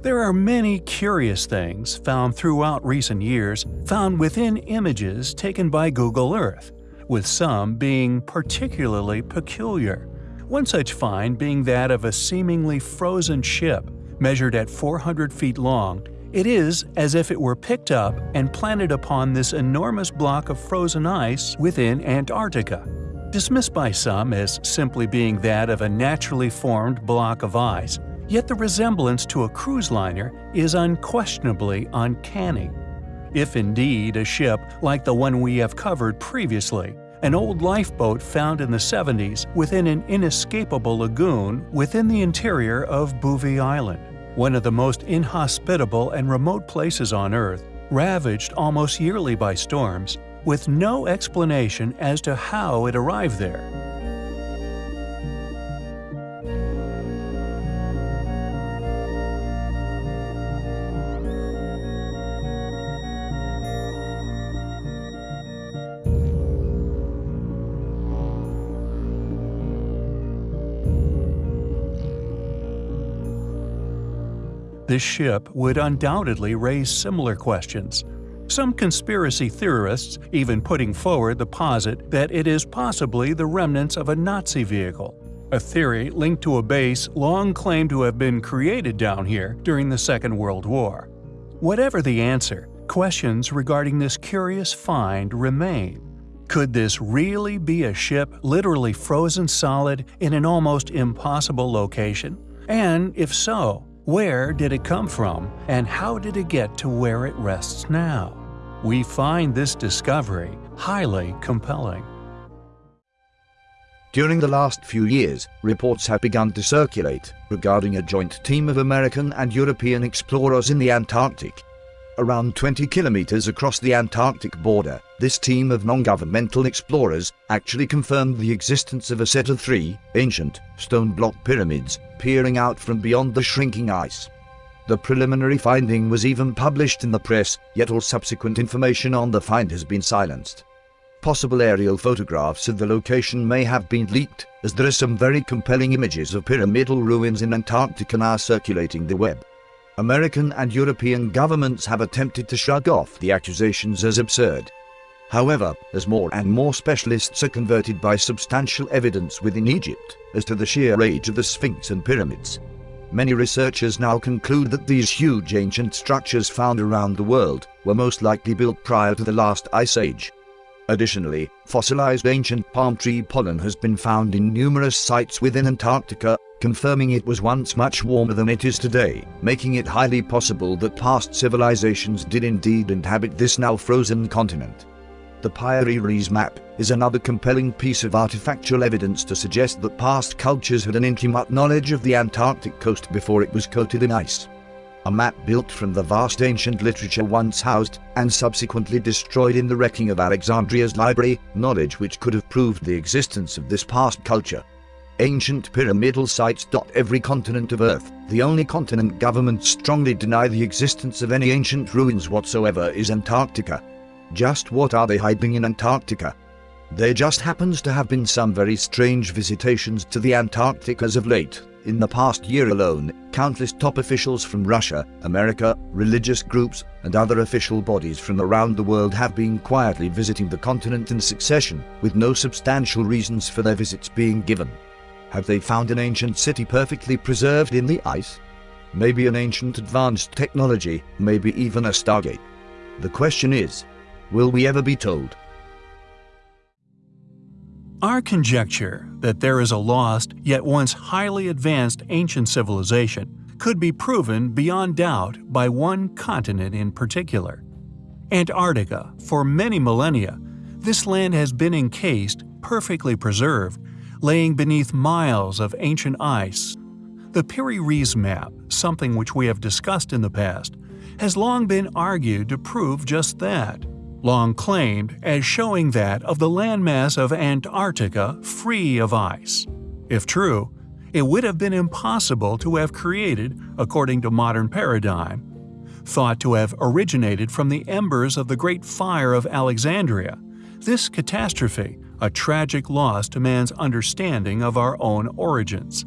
There are many curious things found throughout recent years found within images taken by Google Earth, with some being particularly peculiar. One such find being that of a seemingly frozen ship, measured at 400 feet long. It is as if it were picked up and planted upon this enormous block of frozen ice within Antarctica. Dismissed by some as simply being that of a naturally formed block of ice, Yet the resemblance to a cruise liner is unquestionably uncanny. If indeed a ship like the one we have covered previously, an old lifeboat found in the 70s within an inescapable lagoon within the interior of Bouvet Island, one of the most inhospitable and remote places on Earth, ravaged almost yearly by storms, with no explanation as to how it arrived there. This ship would undoubtedly raise similar questions. Some conspiracy theorists even putting forward the posit that it is possibly the remnants of a Nazi vehicle, a theory linked to a base long claimed to have been created down here during the Second World War. Whatever the answer, questions regarding this curious find remain. Could this really be a ship literally frozen solid in an almost impossible location? And if so, where did it come from, and how did it get to where it rests now? We find this discovery highly compelling. During the last few years, reports have begun to circulate regarding a joint team of American and European explorers in the Antarctic around 20 kilometers across the Antarctic border, this team of non-governmental explorers actually confirmed the existence of a set of three ancient stone block pyramids peering out from beyond the shrinking ice. The preliminary finding was even published in the press, yet all subsequent information on the find has been silenced. Possible aerial photographs of the location may have been leaked, as there are some very compelling images of pyramidal ruins in Antarctica now circulating the web. American and European governments have attempted to shrug off the accusations as absurd. However, as more and more specialists are converted by substantial evidence within Egypt as to the sheer age of the Sphinx and pyramids, many researchers now conclude that these huge ancient structures found around the world were most likely built prior to the last ice age. Additionally, fossilized ancient palm tree pollen has been found in numerous sites within Antarctica confirming it was once much warmer than it is today, making it highly possible that past civilizations did indeed inhabit this now frozen continent. The Piri map is another compelling piece of artifactual evidence to suggest that past cultures had an intimate knowledge of the Antarctic coast before it was coated in ice. A map built from the vast ancient literature once housed and subsequently destroyed in the wrecking of Alexandria's library, knowledge which could have proved the existence of this past culture ancient pyramidal sites dot every continent of Earth. The only continent governments strongly deny the existence of any ancient ruins whatsoever is Antarctica. Just what are they hiding in Antarctica? There just happens to have been some very strange visitations to the Antarctic as of late. In the past year alone, countless top officials from Russia, America, religious groups, and other official bodies from around the world have been quietly visiting the continent in succession, with no substantial reasons for their visits being given. Have they found an ancient city perfectly preserved in the ice? Maybe an ancient advanced technology, maybe even a stargate. The question is, will we ever be told? Our conjecture that there is a lost, yet once highly advanced ancient civilization could be proven beyond doubt by one continent in particular. Antarctica, for many millennia, this land has been encased, perfectly preserved, laying beneath miles of ancient ice. The Piri-Reis map, something which we have discussed in the past, has long been argued to prove just that, long claimed as showing that of the landmass of Antarctica free of ice. If true, it would have been impossible to have created, according to modern paradigm, thought to have originated from the embers of the Great Fire of Alexandria. This catastrophe a tragic loss to man's understanding of our own origins.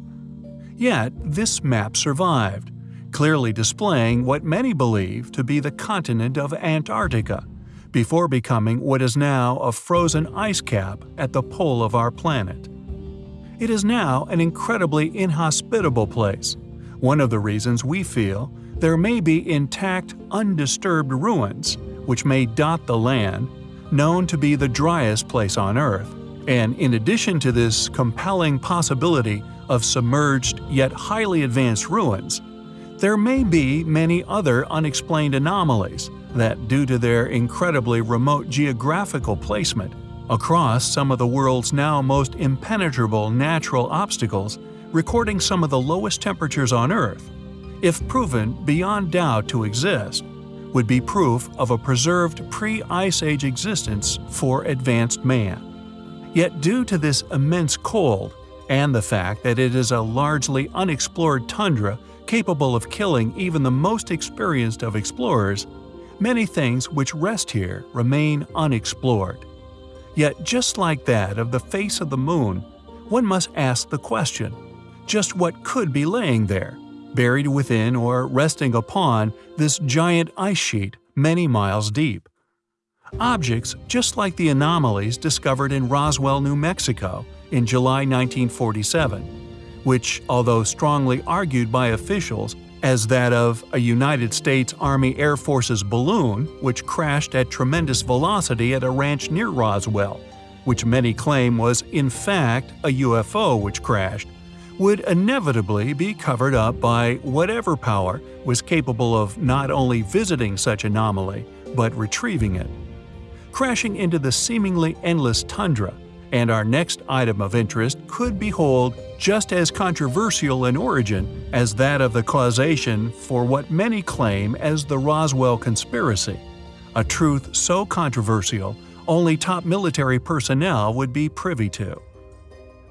Yet, this map survived, clearly displaying what many believe to be the continent of Antarctica, before becoming what is now a frozen ice cap at the pole of our planet. It is now an incredibly inhospitable place, one of the reasons we feel there may be intact, undisturbed ruins which may dot the land, known to be the driest place on Earth, and in addition to this compelling possibility of submerged yet highly advanced ruins, there may be many other unexplained anomalies that, due to their incredibly remote geographical placement across some of the world's now most impenetrable natural obstacles, recording some of the lowest temperatures on Earth, if proven beyond doubt to exist, would be proof of a preserved pre-Ice Age existence for advanced man. Yet due to this immense cold, and the fact that it is a largely unexplored tundra capable of killing even the most experienced of explorers, many things which rest here remain unexplored. Yet just like that of the face of the moon, one must ask the question, just what could be laying there, buried within or resting upon this giant ice sheet many miles deep? Objects just like the anomalies discovered in Roswell, New Mexico in July 1947, which, although strongly argued by officials as that of a United States Army Air Force's balloon which crashed at tremendous velocity at a ranch near Roswell, which many claim was in fact a UFO which crashed, would inevitably be covered up by whatever power was capable of not only visiting such anomaly, but retrieving it. Crashing into the seemingly endless tundra, and our next item of interest could behold just as controversial an origin as that of the causation for what many claim as the Roswell conspiracy, a truth so controversial only top military personnel would be privy to.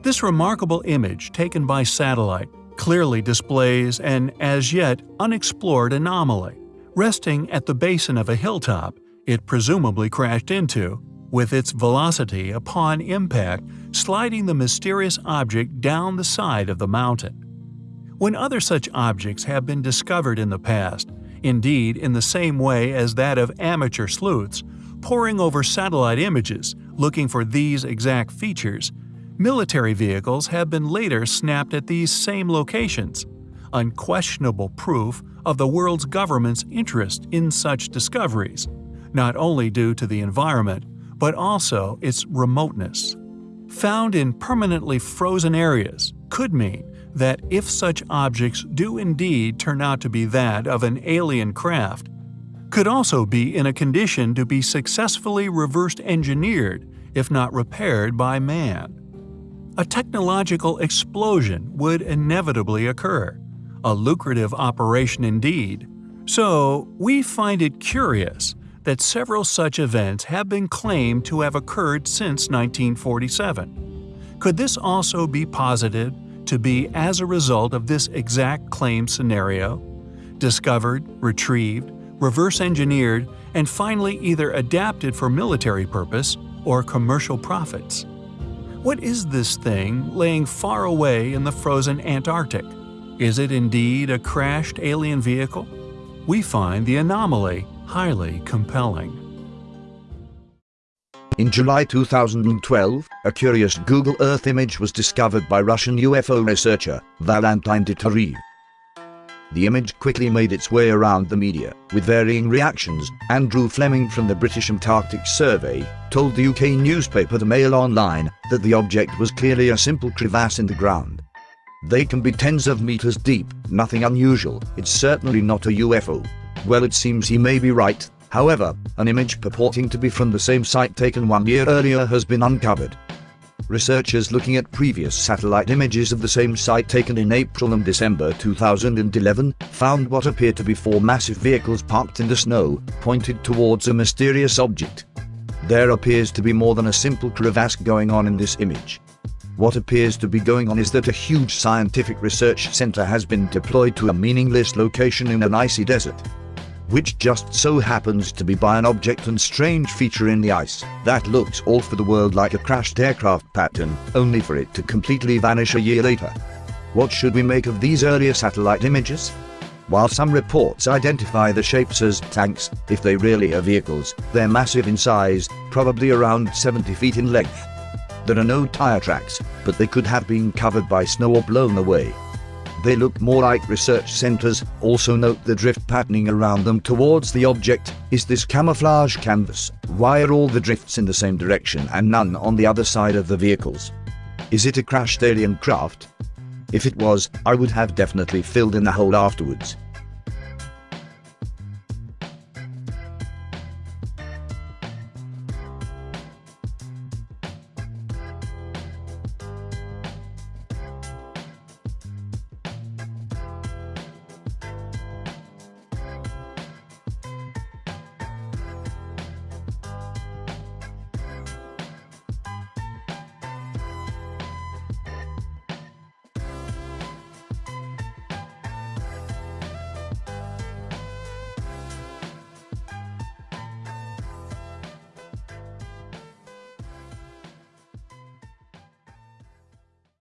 This remarkable image taken by satellite clearly displays an as yet unexplored anomaly. Resting at the basin of a hilltop, it presumably crashed into, with its velocity upon impact sliding the mysterious object down the side of the mountain. When other such objects have been discovered in the past, indeed in the same way as that of amateur sleuths, poring over satellite images looking for these exact features, Military vehicles have been later snapped at these same locations, unquestionable proof of the world's government's interest in such discoveries, not only due to the environment, but also its remoteness. Found in permanently frozen areas could mean that if such objects do indeed turn out to be that of an alien craft, could also be in a condition to be successfully reversed engineered if not repaired by man a technological explosion would inevitably occur, a lucrative operation indeed. So, we find it curious that several such events have been claimed to have occurred since 1947. Could this also be posited to be as a result of this exact claim scenario? Discovered, retrieved, reverse engineered, and finally either adapted for military purpose or commercial profits. What is this thing laying far away in the frozen Antarctic? Is it indeed a crashed alien vehicle? We find the anomaly highly compelling. In July 2012, a curious Google Earth image was discovered by Russian UFO researcher Valentin Degterev. The image quickly made its way around the media, with varying reactions. Andrew Fleming from the British Antarctic Survey told the UK newspaper The Mail Online that the object was clearly a simple crevasse in the ground. They can be tens of meters deep, nothing unusual, it's certainly not a UFO. Well it seems he may be right, however, an image purporting to be from the same site taken one year earlier has been uncovered. Researchers looking at previous satellite images of the same site taken in April and December 2011 found what appeared to be four massive vehicles parked in the snow, pointed towards a mysterious object. There appears to be more than a simple crevasse going on in this image. What appears to be going on is that a huge scientific research center has been deployed to a meaningless location in an icy desert which just so happens to be by an object and strange feature in the ice that looks all for the world like a crashed aircraft pattern, only for it to completely vanish a year later. What should we make of these earlier satellite images? While some reports identify the shapes as tanks, if they really are vehicles, they're massive in size, probably around 70 feet in length. There are no tire tracks, but they could have been covered by snow or blown away. They look more like research centers. Also note the drift patterning around them towards the object. Is this camouflage canvas? Why are all the drifts in the same direction and none on the other side of the vehicles? Is it a crashed alien craft? If it was, I would have definitely filled in the hole afterwards.